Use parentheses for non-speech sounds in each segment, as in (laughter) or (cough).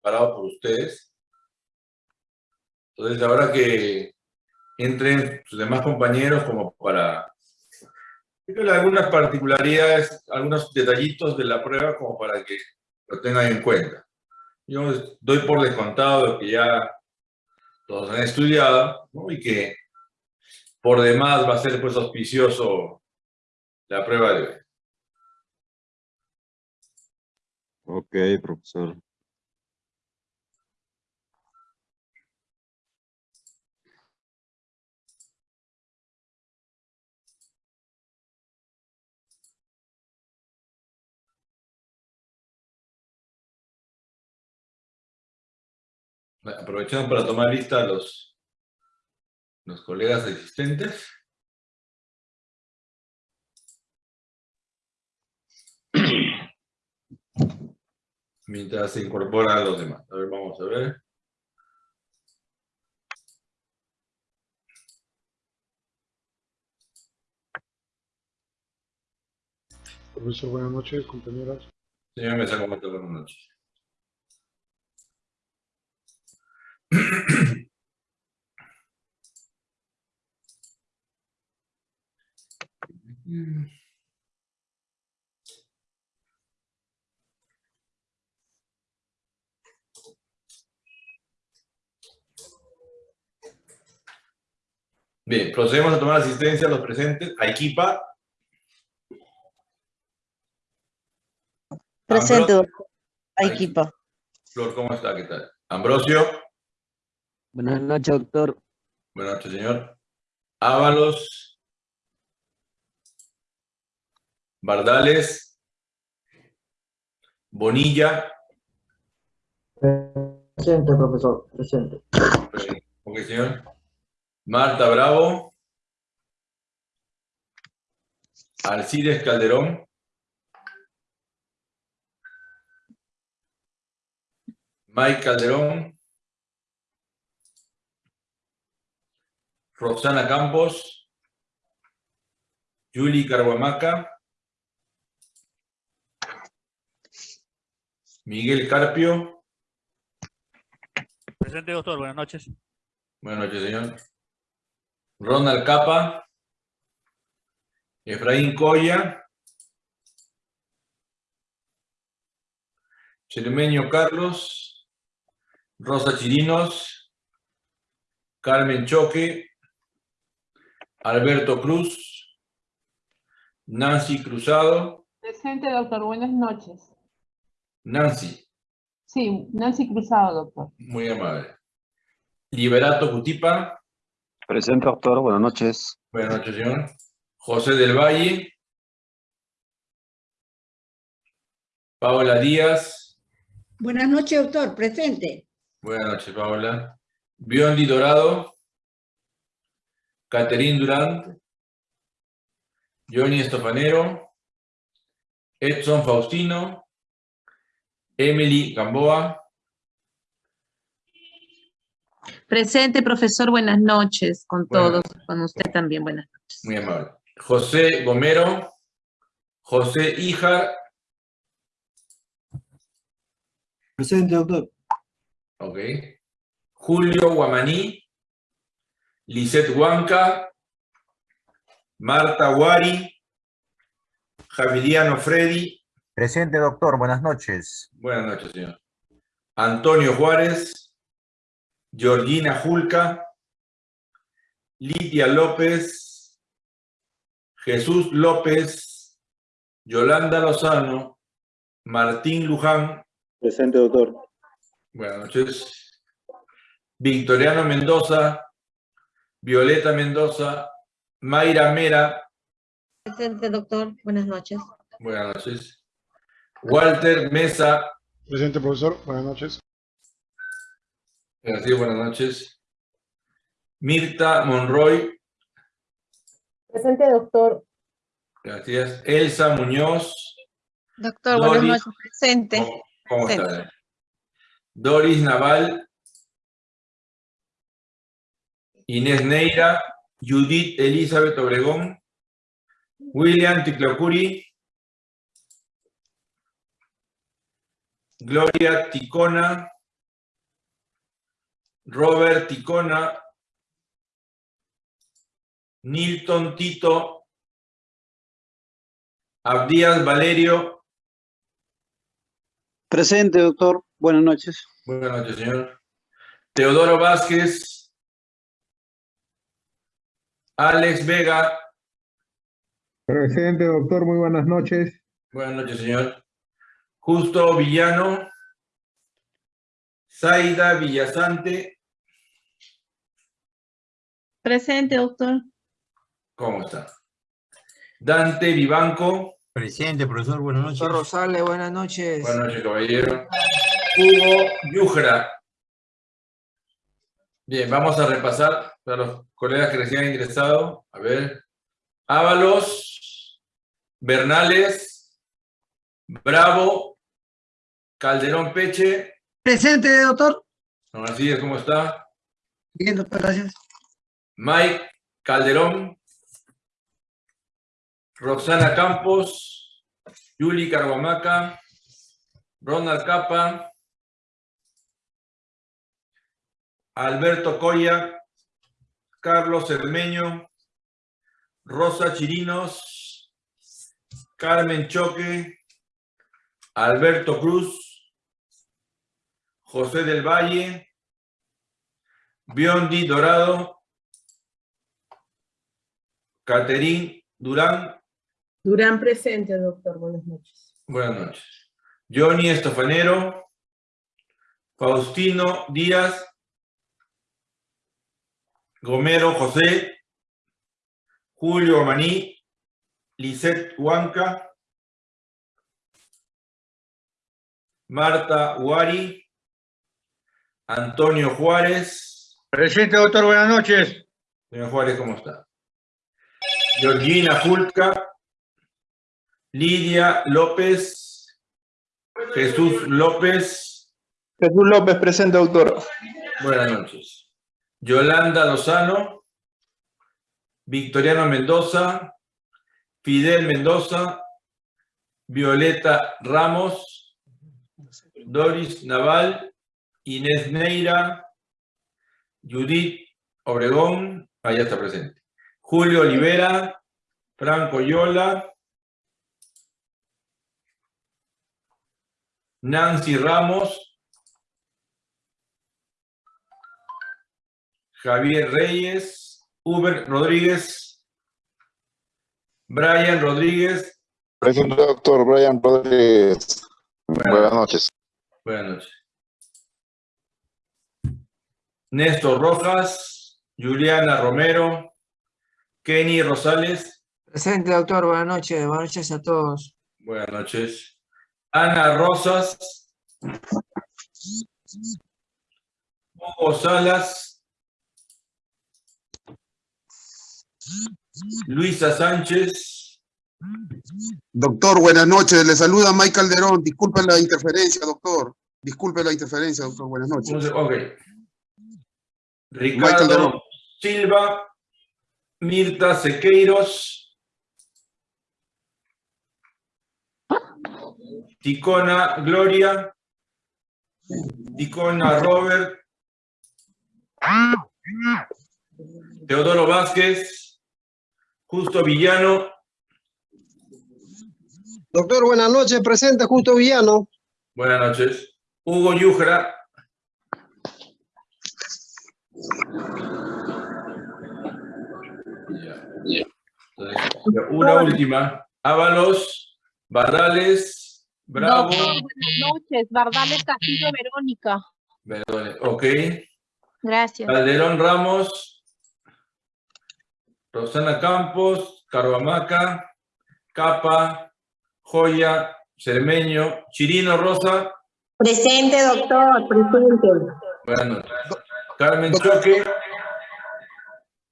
preparado por ustedes. Entonces, ahora que entren sus demás compañeros como para algunas particularidades, algunos detallitos de la prueba como para que lo tengan en cuenta. Yo doy por descontado que ya todos han estudiado y que por demás va a ser pues auspicioso la prueba de hoy. Ok, profesor. Aprovechamos para tomar lista a los, los colegas existentes. (clears throat) Mientras se incorporan los demás. A ver, vamos a ver. Profesor, buenas noches, compañeras. Señor Mesa, ¿cómo está? Buenas noches. Bien, procedemos a tomar asistencia a los presentes. A Equipa. Presente, Ambro- doctor. A equipo. Flor, ¿cómo está? ¿Qué tal? Ambrosio. Buenas noches, doctor. Buenas noches, señor. Ábalos. Bardales. Bonilla. Presente, profesor, presente. Ok, señor. Marta Bravo. Alcides Calderón. Mike Calderón. Roxana Campos. Julie Carhuamaca. Miguel Carpio. Presente, doctor. Buenas noches. Buenas noches, señor. Ronald Capa. Efraín Coya. Chermeño Carlos. Rosa Chirinos. Carmen Choque. Alberto Cruz. Nancy Cruzado. Presente, doctor. Buenas noches. Nancy, Sí, Nancy Cruzado, doctor. muy amable. Liberato Cutipa. Presente, doctor. Buenas noches. Buenas noches, señor. José del Valle. Paola Díaz. Buenas noches, doctor. Presente. Buenas noches, Paola. Biondi Dorado. Caterín Durant. Johnny Estofanero. Edson Faustino. Emily Gamboa. Presente, profesor. Buenas noches con Buenas. todos. Con usted también. Buenas noches. Muy amable. José Gomero. José Ijar. Presente, doctor. Ok. Julio Guamaní. Lisette Huanca. Marta Guari. Javiliano Freddy. Presente, doctor. Buenas noches. Buenas noches, señor. Antonio Juárez. Georgina Julca. Lidia López. Jesús López. Yolanda Lozano. Martín Luján. Presente, doctor. Buenas noches. Victoriano Mendoza. Violeta Mendoza. Mayra Mera. Presente, doctor. Buenas noches. Buenas noches. Walter Mesa. Presente, profesor. Buenas noches. Gracias, buenas noches. Mirta Monroy. Presente, doctor. Gracias. Elsa Muñoz. Doctor, Doris. buenas noches. Presente. ¿Cómo, cómo está? Doris Naval. Inés Neira. Judith Elizabeth Obregón. William Ticlocuri. Gloria Ticona. Robert Ticona, Nilton Tito, Abdías Valerio, Presente, doctor. Buenas noches. buenas noches, señor. Teodoro Vázquez, Alex Vega, Presente, doctor. Muy buenas noches. buenas noches, señor. Justo Villano, Zaida Villasante, Presente, doctor. ¿cómo está? Dante Vivanco, Presente, profesor, buenas noches. Doctor Rosales, buenas noches. buenas noches, caballero. Hugo Yujra. Bien, vamos a repasar para los colegas que recién han ingresado. A ver. Ábalos, Bernales, Bravo, Calderón Peche. Presente, doctor. Don Alcides, ¿cómo está? Bien, doctor, gracias. Mike Calderón, Roxana Campos, Yuli Carguamaca, Ronald Capa, Alberto Coya, Carlos Cermeño, Rosa Chirinos, Carmen Choque, Alberto Cruz, José del Valle, Biondi Dorado, Caterín Durán, Durán presente, doctor. Buenas noches. buenas noches. Johnny Estofanero, Faustino Díaz, Gomero José, Julio Maní, Lisette Huanca, Marta Huari, Antonio Juárez, Presente, doctor. Buenas noches. Señor Juárez, ¿cómo está? Georgina Julca, Lidia López, Jesús López, Jesús López, presente, doctor. buenas noches. Yolanda Lozano, Victoriano Mendoza, Fidel Mendoza, Violeta Ramos, Doris Naval, Inés Neira, Judith Obregón, allá está presente. Julio Olivera, Franco Yola, Nancy Ramos, Javier Reyes, Uber Rodríguez, Brian Rodríguez, Presente, doctor Brian Rodríguez. Buenas noches. buenas noches. Néstor Rojas, Juliana Romero, Kenny Rosales, Presente, doctor. Buenas noches. Buenas noches a todos. buenas noches. Ana Rosas, Hugo Salas, Luisa Sánchez, Doctor, buenas noches. Le saluda Mike Calderón. Disculpe la interferencia, doctor. Disculpe la interferencia, doctor. Buenas noches. ok. Calderón. Ricardo Silva, Mirta Sequeiros, Ticona Gloria, Ticona Robert, Teodoro Vázquez, Justo Villano, Doctor, buenas noches. Presente, Justo Villano. buenas noches, Hugo Yujra, una última, Ábalos, Barrales, Bravo, Doctor, buenas noches. Bardales Castillo Verónica. Perdón, ok, Gracias. Calderón Ramos, Rosana Campos, Carvamaca, Capa, Joya, Cermeño, Chirino Rosa, Presente, doctor. Presente. buenas noches. Carmen Choque,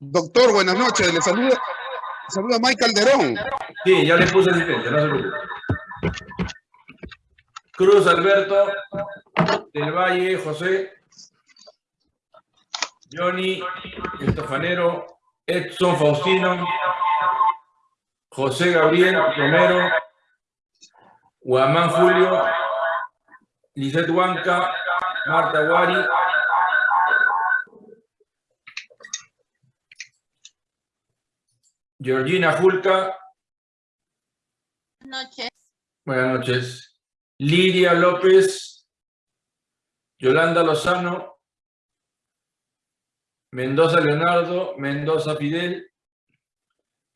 Doctor, buenas noches. Le saluda, le saluda Mike Calderón. sí, ya le puse asistencia, no se preocupe. Cruz Alberto, Del Valle, José, Johnny, Estofanero, Edson Faustino, José Gabriel Romero, Guamán Julio, Lisette Huanca, Marta Guari, Georgina Julca. Buenas noches. Buenas noches. Liria López, Yolanda Lozano, Mendoza Leonardo, Mendoza Fidel,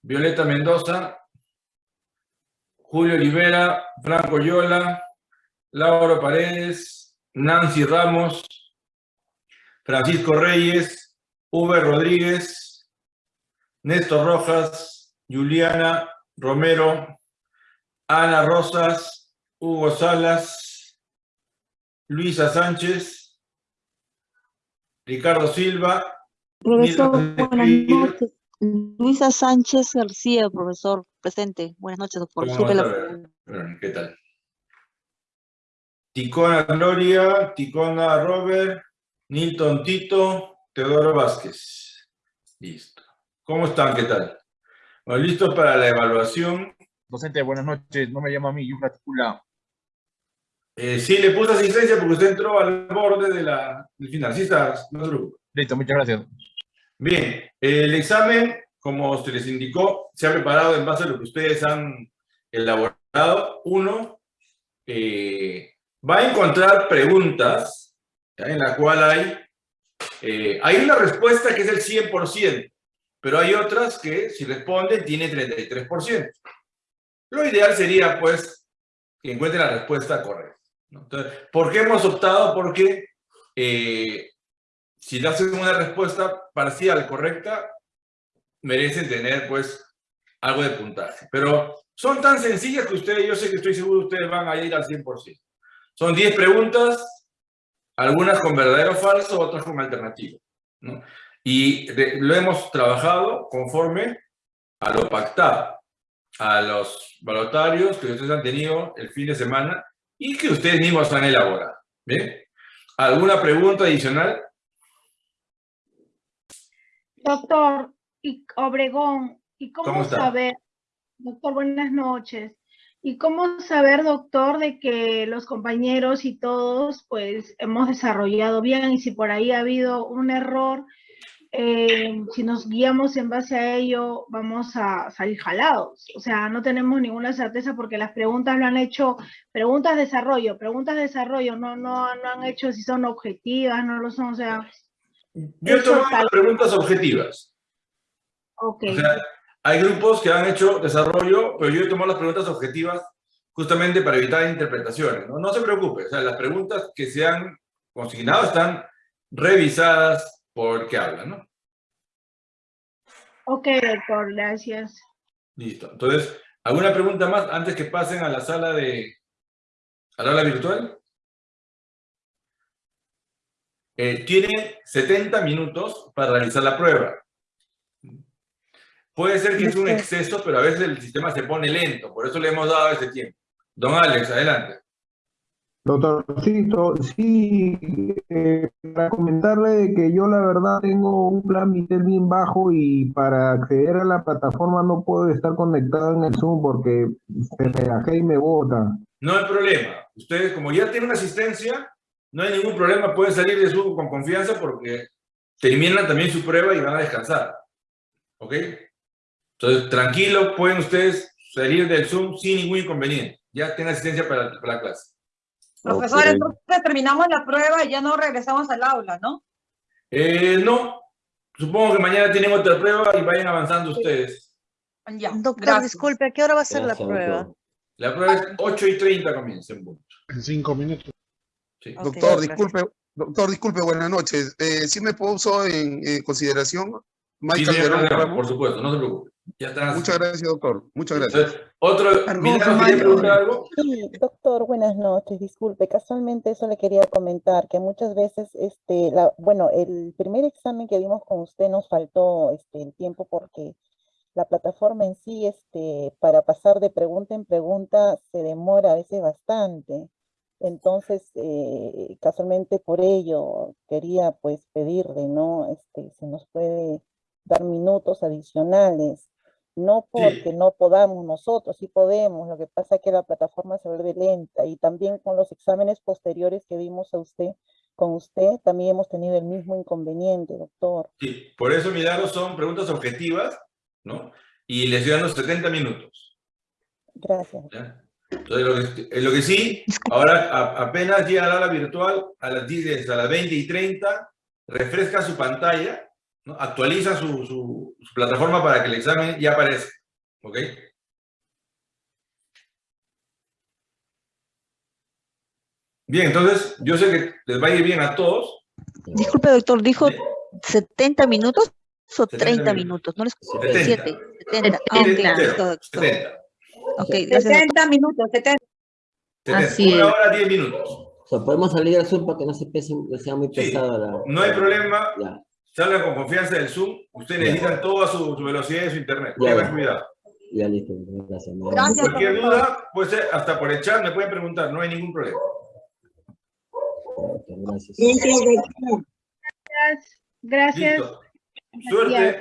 Violeta Mendoza, Julio Olivera, Franco Yola, Lauro Paredes, Nancy Ramos, Francisco Reyes, V. Rodríguez, Néstor Rojas, Juliana Romero, Ana Rosas, Hugo Salas, Luisa Sánchez, Ricardo Silva, Profesor, buenas Escribir. noches. Luisa Sánchez García, profesor, presente. Buenas noches, doctor. ¿Qué tal? Ticona Gloria, Ticona Robert, Nilton Tito, Teodoro Vázquez. Listo. ¿Cómo están? ¿Qué tal? Bueno, ¿Listos para la evaluación? Docente, buenas noches. No me llama a mí, Yufra Tupula. Eh, sí, le puse asistencia porque usted entró al borde de la, del final. Sí está, no se preocupe. Listo, muchas gracias. Bien, el examen, como se les indicó, se ha preparado en base a lo que ustedes han elaborado. Uno, eh, va a encontrar preguntas ¿ya? en la cual hay, eh, hay una respuesta que es el 100%, pero hay otras que si responden tiene 33%. Lo ideal sería, pues, que encuentren la respuesta correcta. ¿por qué hemos optado? Porque eh, si le hacen una respuesta parcial correcta, merecen tener, pues, algo de puntaje. Pero son tan sencillas que ustedes, yo sé que estoy seguro ustedes van a ir al 100%. Son 10 preguntas, algunas con verdadero falso, otras con alternativo. ¿no? Y lo hemos trabajado conforme a lo pactado, a los valotarios que ustedes han tenido el fin de semana y que ustedes mismos han elaborado. ¿Bien? ¿Alguna pregunta adicional? Doctor, y Obregón, ¿y cómo, saber, doctor, buenas noches, y cómo saber, doctor, de que los compañeros y todos, pues, hemos desarrollado bien, y si por ahí ha habido un error, eh, si nos guiamos en base a ello, vamos a salir jalados. O sea, no tenemos ninguna certeza porque las preguntas lo han hecho, preguntas de desarrollo, preguntas de desarrollo, no, no, no han hecho si son objetivas, no lo son, o sea, Yo he tomado tal- las preguntas objetivas. ok. O sea, hay grupos que han hecho desarrollo, pero yo he tomado las preguntas objetivas justamente para evitar interpretaciones. No, no se preocupe, o sea, las preguntas que se han consignado están revisadas por el que habla, ¿no? Ok, doctor, gracias. Listo. Entonces, ¿alguna pregunta más antes que pasen a la sala de... a la aula virtual? Eh, tiene 70 minutos para realizar la prueba. Puede ser que es un exceso, pero a veces el sistema se pone lento, por eso le hemos dado ese tiempo. Don Alex, adelante. Doctorcito, sí, eh, para comentarle que yo la verdad tengo un plan Mitel bien bajo y para acceder a la plataforma no puedo estar conectado en el Zoom porque se me y me bota. No hay problema. Ustedes, como ya tienen una asistencia, no hay ningún problema, pueden salir de Zoom con confianza porque terminan también su prueba y van a descansar. ¿Ok? Entonces, tranquilo, pueden ustedes salir del Zoom sin ningún inconveniente. Ya tienen asistencia para, para la clase. Profesor, Ok. entonces terminamos la prueba y ya no regresamos al aula, ¿no? Eh, no, supongo que mañana tienen otra prueba y vayan avanzando ustedes. Ya, Doctor, gracias. disculpe, ¿a qué hora va a ser la prueba? doctor. La prueba es 8 y 30 comienza en punto. En cinco minutos. Sí. Doctor, disculpe, doctor, disculpe, buenas noches. Eh, ¿Sí me puso en eh, consideración Michael Verón Ramos, por supuesto, no se preocupe. Ya. Muchas gracias, doctor. Muchas gracias. Entonces, otro. Sí, doctor, buenas noches. Disculpe, casualmente eso le quería comentar, que muchas veces, este, la, bueno, el primer examen que dimos con usted nos faltó este, el tiempo porque la plataforma en sí, este, para pasar de pregunta en pregunta se demora a veces bastante. Entonces, eh, casualmente por ello quería pues pedirle, ¿no? Este, si nos puede dar minutos adicionales. No porque no podamos nosotros, sí podemos, lo que pasa es que la plataforma se vuelve lenta y también con los exámenes posteriores que dimos a usted, con usted, también hemos tenido el mismo inconveniente, doctor. Sí, por eso, Milagros, son preguntas objetivas, ¿no? y le estoy dando 70 minutos. Gracias. ¿ya? Entonces, lo que, eh, lo que sí, ahora a- apenas llega la hora virtual, a las 10, a las 20 y 30, refresca su pantalla, ¿no? actualiza su, su- su plataforma para que el examen ya aparezca. ¿Ok? Bien, entonces, yo sé que les va a ir bien a todos. Disculpe, doctor, ¿dijo 70 minutos o 70 30 minutos. minutos? No les 70. 7, 70. Ah, doctor. 70. Ok, gracias. 70 minutos, 70. 70. Así Una es. hora, 10 minutos. O sea, podemos salir al Zoom para que no se pese, sea muy Sí, pesado la... No hay problema. Ya. Salgan con confianza del Zoom. Ustedes necesitan toda su, su velocidad de su internet. Ya, Tengan ya. cuidado. Ya listo, gracias. Cualquier profesor. duda, puede ser hasta por el chat, me pueden preguntar, no hay ningún problema. Gracias. Gracias. Listo. Suerte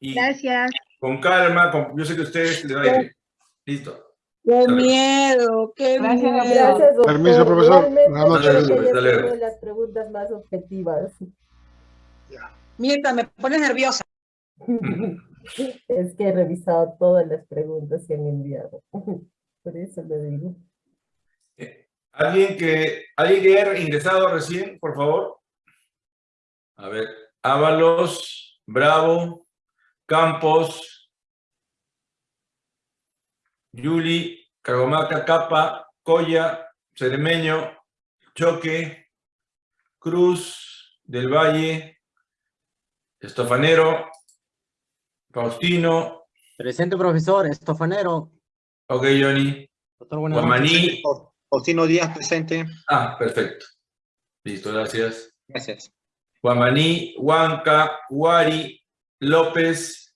y Gracias. con calma. con- yo sé que ustedes les va a ir. Listo. Qué miedo, qué Gracias, miedo. Gracias, doctor. Permiso, profesor. Realmente luego. sido las preguntas más objetivas. Mirta, me pones nerviosa. (laughs) Es que he revisado todas las preguntas que han enviado. (laughs) Por eso lo digo. ¿Alguien que, ¿Alguien que haya ingresado recién, por favor? A ver, Ábalos, Bravo, Campos, Yuli, Cargomaca, Capa, Coya, Ceremeño, Choque, Cruz, Del Valle, Estofanero, Faustino, Presente, profesor, estofanero. ok, Johnny, Doctor, Guamaní, Faustino Díaz, presente. ah, perfecto. Listo, gracias. Gracias. Guamaní, Huanca, Huari, López,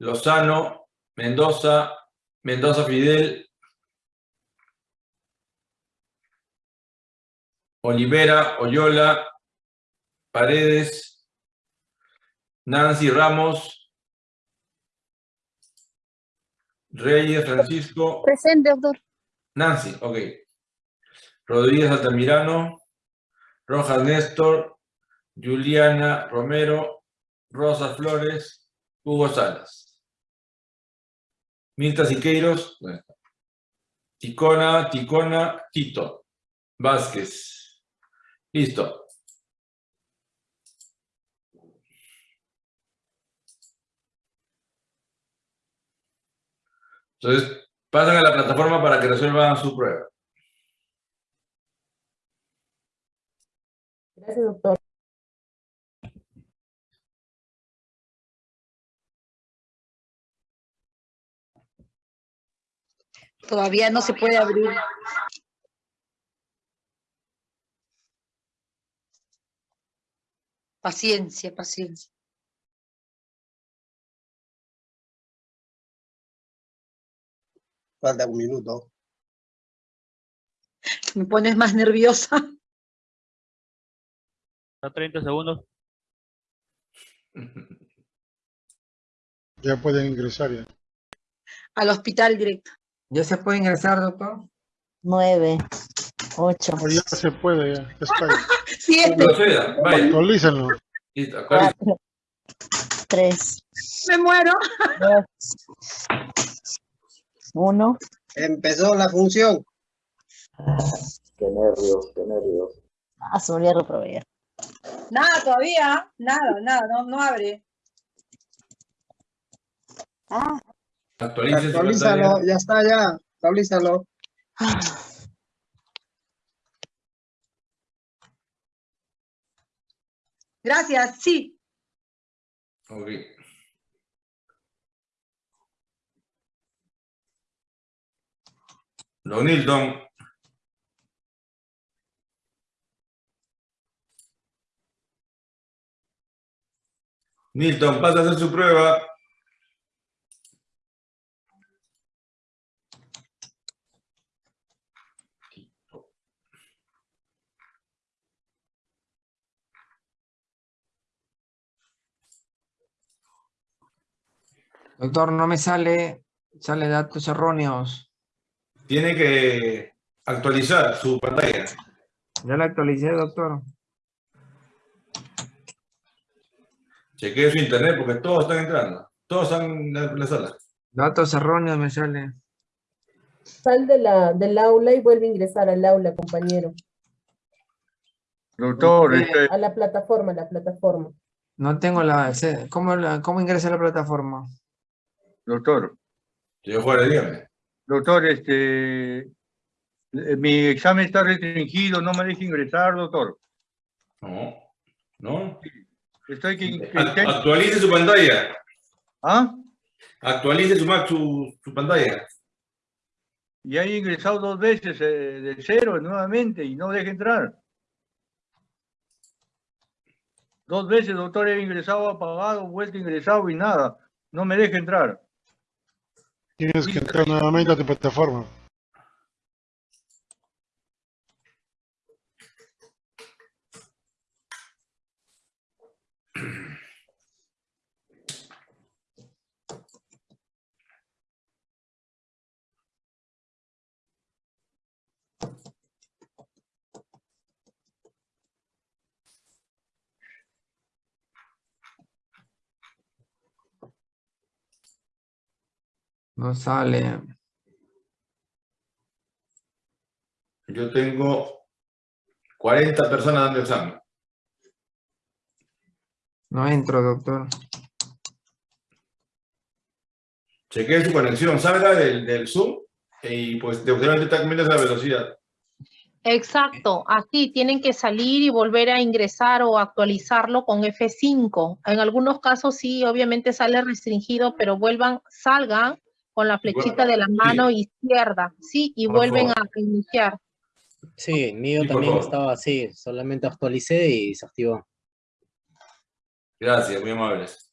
Lozano, Mendoza, Mendoza Fidel, Olivera, Oyola, Paredes, Nancy Ramos, Reyes Francisco, Presente, doctor. Nancy, ok. Rodríguez Altamirano, Rojas Néstor, Juliana Romero, Rosa Flores, Hugo Salas. Mirta Siqueiros. Ticona, Ticona, Tito, Vázquez. Listo. Entonces, pasan a la plataforma para que resuelvan su prueba. Gracias, doctor. Todavía no se puede abrir. Paciencia, paciencia. Falta un minuto. Me pones más nerviosa. A 30 segundos. Ya pueden ingresar ya. Al hospital directo. ¿Ya se puede ingresar, doctor? Nueve, ocho, O ya se puede, ya. está. (laughs) Siete. Actualícenlo. Cuatro, tres, Me muero. dos, uno. Empezó la función. Qué nervios, qué nervios. Ah, se volvió a reprobar. Nada todavía. Nada, nada, no, no abre. Ah, Actualice Actualízalo, ya está ya. Actualízalo. Gracias, sí. Ok. Don Nilton. Nilton, pasa a hacer su prueba. Doctor, no me sale, sale datos erróneos. Tiene que actualizar su pantalla. Ya la actualicé, doctor. Chequee su internet porque todos están entrando. Todos están en la, en la sala. Datos erróneos me sale. Sal de la, del aula y vuelve a ingresar al aula, compañero. Doctor, este, A la plataforma, a la plataforma. No tengo la... ¿Cómo, la, cómo ingresa a la plataforma? Doctor, Señor Juárez, dígame. doctor, este, eh, mi examen está restringido, no me deja ingresar, doctor. No, no. Estoy que, que Ac- Actualice su pantalla. ¿Ah? Actualice su, su, su pantalla. Y he ingresado dos veces eh, de cero nuevamente y no deja entrar. Dos veces, doctor, he ingresado, apagado, vuelto, ingresado y nada. No me deja entrar. Tienes que entrar nuevamente a tu plataforma. No sale. Yo tengo 40 personas dando examen. No entro, doctor. Chequee su conexión, salga del, del Zoom y pues de usted está cambiando esa velocidad. Exacto, así tienen que salir y volver a ingresar o actualizarlo con F5. En algunos casos sí, obviamente sale restringido, pero vuelvan, salgan con la flechita de la mano izquierda, sí, y Por vuelven a iniciar. Sí, el mío Sí, también estaba así, solamente actualicé y se activó. Gracias, muy amables.